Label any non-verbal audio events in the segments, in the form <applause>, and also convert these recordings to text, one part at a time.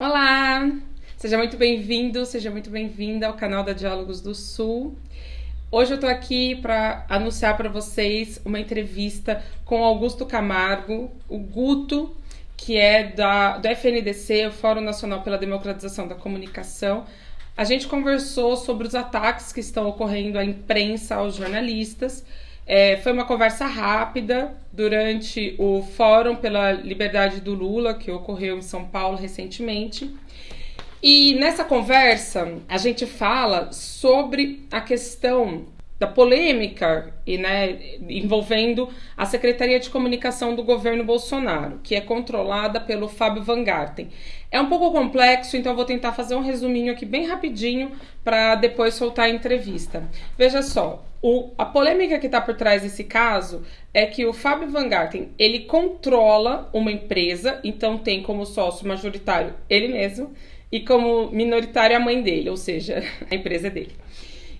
Olá! Seja muito bem-vindo, seja muito bem-vinda ao canal da Diálogos do Sul. Hoje eu estou aqui para anunciar para vocês uma entrevista com Augusto Camargo, o Guto, que é da, do FNDC, o Fórum Nacional pela Democratização da Comunicação. A gente conversou sobre os ataques que estão ocorrendo à imprensa, aos jornalistas. É, foi uma conversa rápida durante o Fórum pela Liberdade do Lula, que ocorreu em São Paulo recentemente. E nessa conversa, a gente fala sobre a questão da polêmica e, né, envolvendo a Secretaria de Comunicação do governo Bolsonaro, que é controlada pelo Fábio Van Garten. É um pouco complexo, então eu vou tentar fazer um resuminho aqui bem rapidinho para depois soltar a entrevista. Veja só, o, a polêmica que está por trás desse caso é que o Fábio Van Garten ele controla uma empresa, então tem como sócio majoritário ele mesmo e como minoritário a mãe dele, ou seja, <laughs> a empresa é dele.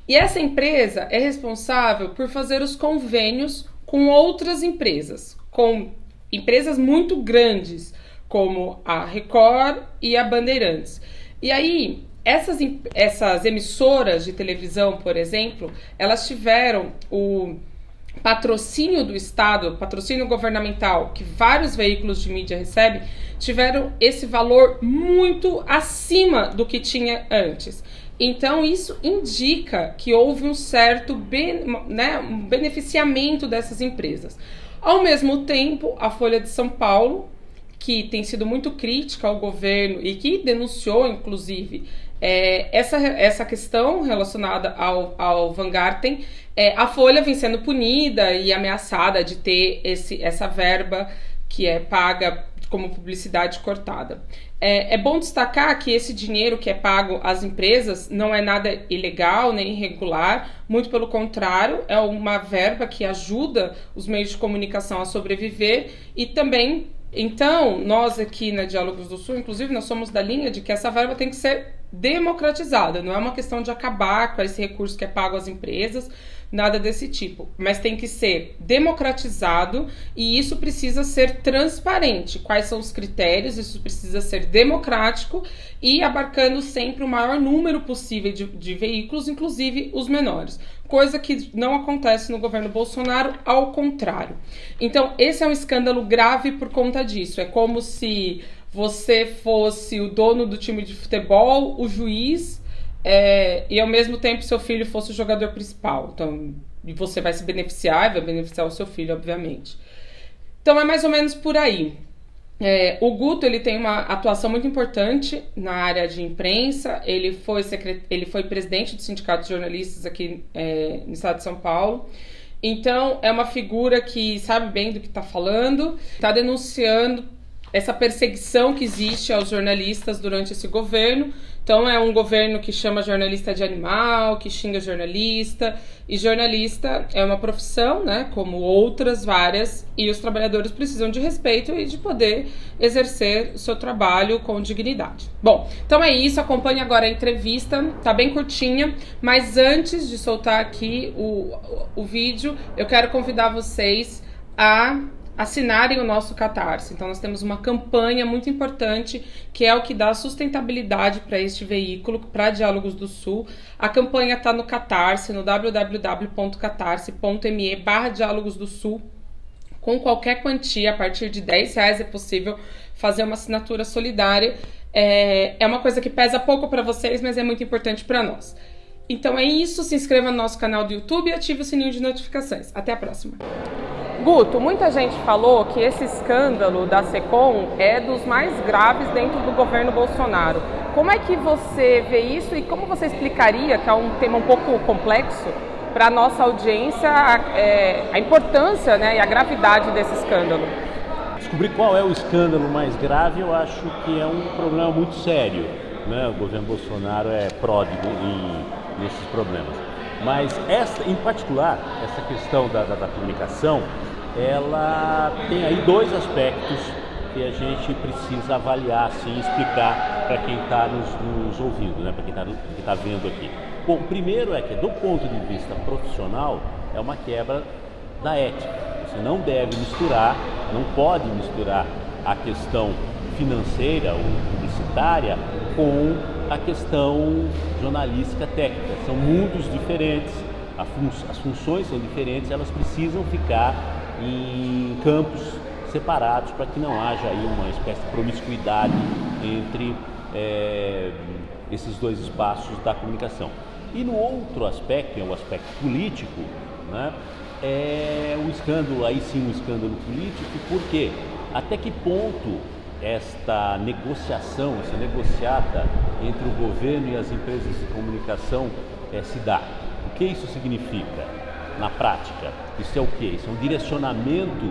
E essa empresa é responsável por fazer os convênios com outras empresas, com empresas muito grandes, como a Record e a Bandeirantes. E aí, essas, essas emissoras de televisão, por exemplo, elas tiveram o patrocínio do Estado, patrocínio governamental, que vários veículos de mídia recebem, tiveram esse valor muito acima do que tinha antes. Então, isso indica que houve um certo né, um beneficiamento dessas empresas. Ao mesmo tempo, a Folha de São Paulo, que tem sido muito crítica ao governo e que denunciou, inclusive, é, essa, essa questão relacionada ao, ao Van Garten, é, a Folha vem sendo punida e ameaçada de ter esse, essa verba que é paga como publicidade cortada. É, é, bom destacar que esse dinheiro que é pago às empresas não é nada ilegal nem irregular, muito pelo contrário, é uma verba que ajuda os meios de comunicação a sobreviver e também. Então, nós aqui na Diálogos do Sul, inclusive, nós somos da linha de que essa verba tem que ser democratizada, não é uma questão de acabar com esse recurso que é pago às empresas, nada desse tipo, mas tem que ser democratizado e isso precisa ser transparente. Quais são os critérios? Isso precisa ser democrático e abarcando sempre o maior número possível de, de veículos, inclusive os menores. Coisa que não acontece no governo Bolsonaro, ao contrário. Então, esse é um escândalo grave por conta disso. É como se você fosse o dono do time de futebol, o juiz é, e ao mesmo tempo seu filho fosse o jogador principal. Então, e você vai se beneficiar, vai beneficiar o seu filho, obviamente. Então é mais ou menos por aí. É, o Guto ele tem uma atuação muito importante na área de imprensa. Ele foi, secret... ele foi presidente do Sindicato de Jornalistas aqui é, no estado de São Paulo. Então é uma figura que sabe bem do que está falando, está denunciando essa perseguição que existe aos jornalistas durante esse governo. Então é um governo que chama jornalista de animal, que xinga jornalista, e jornalista é uma profissão, né, como outras várias, e os trabalhadores precisam de respeito e de poder exercer o seu trabalho com dignidade. Bom, então é isso, acompanhe agora a entrevista, tá bem curtinha, mas antes de soltar aqui o, o, o vídeo, eu quero convidar vocês a assinarem o nosso Catarse. Então, nós temos uma campanha muito importante que é o que dá sustentabilidade para este veículo, para Diálogos do Sul. A campanha está no Catarse, no www.catarse.me barra Diálogos do Sul. Com qualquer quantia, a partir de 10 reais é possível fazer uma assinatura solidária. É, é uma coisa que pesa pouco para vocês, mas é muito importante para nós. Então é isso, se inscreva no nosso canal do YouTube e ative o sininho de notificações. Até a próxima! Guto, muita gente falou que esse escândalo da SECOM é dos mais graves dentro do governo Bolsonaro. Como é que você vê isso e como você explicaria, que é um tema um pouco complexo, para a nossa audiência é, a importância né, e a gravidade desse escândalo? Descobrir qual é o escândalo mais grave, eu acho que é um problema muito sério. Né? O governo Bolsonaro é pródigo em, nesses problemas. Mas essa, em particular, essa questão da, da, da comunicação, ela tem aí dois aspectos que a gente precisa avaliar, assim, explicar para quem está nos, nos, ouvindo, né? para quem está tá vendo aqui. Bom, o primeiro é que, do ponto de vista profissional, é uma quebra da ética. Você não deve misturar, não pode misturar a questão financeira ou publicitária com a questão jornalística técnica. São mundos diferentes, as funções são diferentes, elas precisam ficar em campos separados para que não haja aí uma espécie de promiscuidade entre é, esses dois espaços da comunicação. E no outro aspecto, é o aspecto político, né, é o escândalo, aí sim um escândalo político, porque até que ponto esta negociação, essa negociata entre o governo e as empresas de comunicação é, se dá? O que isso significa na prática? Isso é o que? Isso é um direcionamento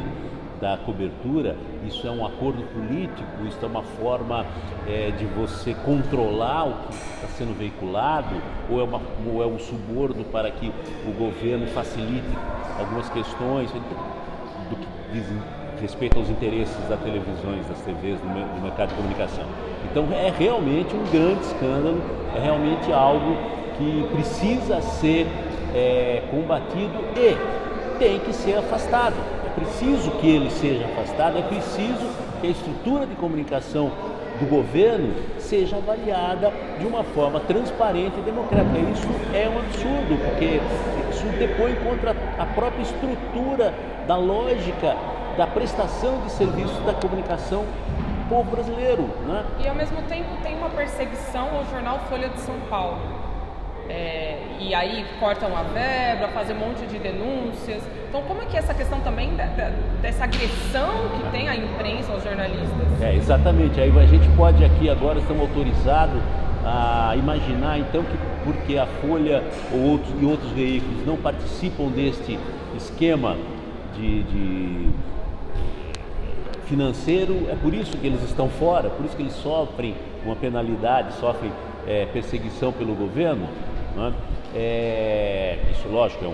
da cobertura, isso é um acordo político, isso é uma forma é, de você controlar o que está sendo veiculado, ou é, uma, ou é um suborno para que o governo facilite algumas questões do que dizem respeito aos interesses das televisões, das TVs, do mercado de comunicação. Então é realmente um grande escândalo, é realmente algo que precisa ser é, combatido e tem que ser afastado preciso que ele seja afastado, é preciso que a estrutura de comunicação do governo seja avaliada de uma forma transparente e democrática. Isso é um absurdo, porque isso depõe contra a própria estrutura da lógica da prestação de serviços da comunicação povo brasileiro. Né? E ao mesmo tempo tem uma perseguição ao jornal Folha de São Paulo. É, e aí cortam a verba, fazem um monte de denúncias. Então, como é que é essa questão também da, da, dessa agressão que tem a imprensa aos jornalistas? É, exatamente. Aí a gente pode aqui agora, estamos autorizados a imaginar então que porque a Folha ou outros, e outros veículos não participam deste esquema de, de financeiro, é por isso que eles estão fora, por isso que eles sofrem uma penalidade, sofrem é, perseguição pelo governo. Né? É, isso, lógico, é, um,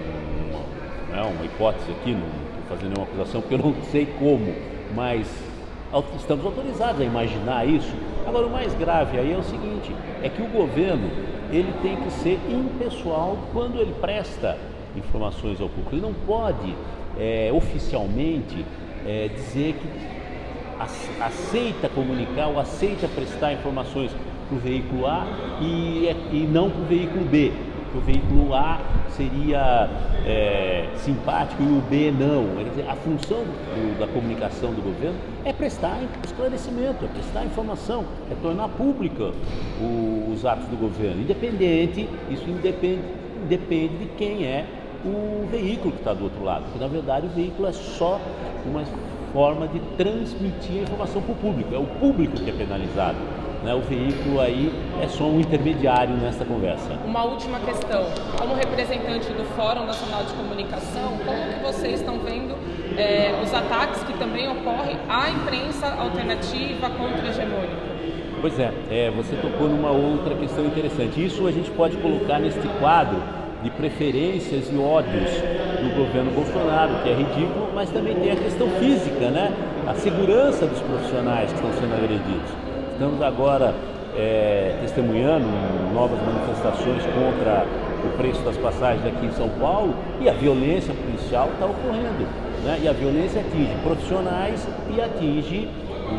uma, é uma hipótese aqui, não estou fazendo nenhuma acusação, porque eu não sei como, mas estamos autorizados a imaginar isso. Agora, o mais grave aí é o seguinte, é que o governo ele tem que ser impessoal quando ele presta informações ao público. Ele não pode é, oficialmente é, dizer que aceita comunicar ou aceita prestar informações para o veículo A e, e não para o veículo B. O veículo A seria é, simpático e o B não. A função do, da comunicação do governo é prestar esclarecimento, é prestar informação, é tornar pública o, os atos do governo. Independente, isso independe, depende de quem é o veículo que está do outro lado. Porque na verdade o veículo é só uma forma de transmitir a informação para o público, é o público que é penalizado. Né? O veículo aí é só um intermediário nessa conversa. Uma última questão. Como representante do Fórum Nacional de Comunicação, como que vocês estão vendo é, os ataques que também ocorrem à imprensa alternativa contra-hegemônica? Pois é, é, você tocou numa outra questão interessante. Isso a gente pode colocar neste quadro de preferências e ódios do governo Bolsonaro, que é ridículo, mas também tem a questão física, né? A segurança dos profissionais que estão sendo agredidos. Estamos agora é, testemunhando novas manifestações contra o preço das passagens aqui em São Paulo e a violência policial está ocorrendo. Né? E a violência atinge profissionais e atinge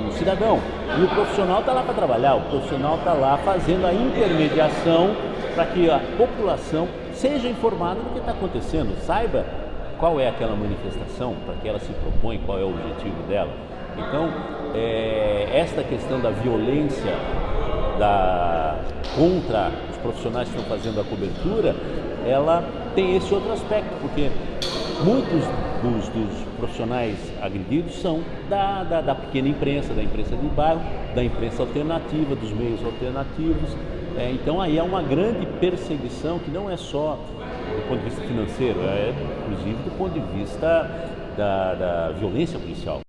o cidadão. E o profissional está lá para trabalhar, o profissional está lá fazendo a intermediação para que a população seja informada do que está acontecendo, saiba qual é aquela manifestação, para que ela se propõe, qual é o objetivo dela. Então, é, esta questão da violência da, contra os profissionais que estão fazendo a cobertura, ela tem esse outro aspecto, porque muitos dos, dos profissionais agredidos são da, da, da, pequena imprensa, da imprensa de bairro, da imprensa alternativa, dos meios alternativos. É, então aí é uma grande perseguição que não é só do ponto de vista financeiro, é inclusive do ponto de vista da, da violência policial.